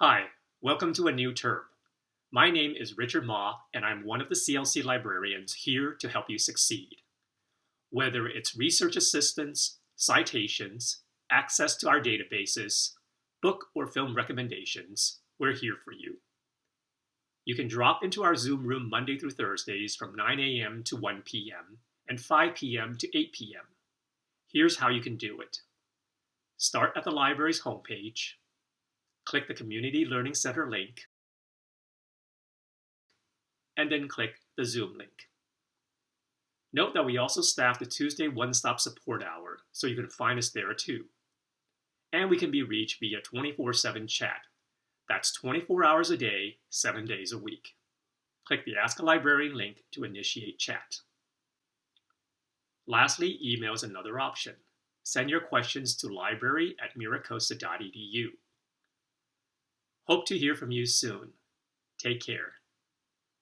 Hi, welcome to a new term. My name is Richard Ma, and I'm one of the CLC librarians here to help you succeed. Whether it's research assistance, citations, access to our databases, book or film recommendations, we're here for you. You can drop into our Zoom room Monday through Thursdays from 9 a.m. to 1 p.m. and 5 p.m. to 8 p.m. Here's how you can do it. Start at the library's homepage, click the Community Learning Center link, and then click the Zoom link. Note that we also staff the Tuesday One-Stop Support Hour, so you can find us there too. And we can be reached via 24-7 chat. That's 24 hours a day, 7 days a week. Click the Ask a Librarian link to initiate chat. Lastly, email is another option. Send your questions to library at miracosta.edu. Hope to hear from you soon. Take care.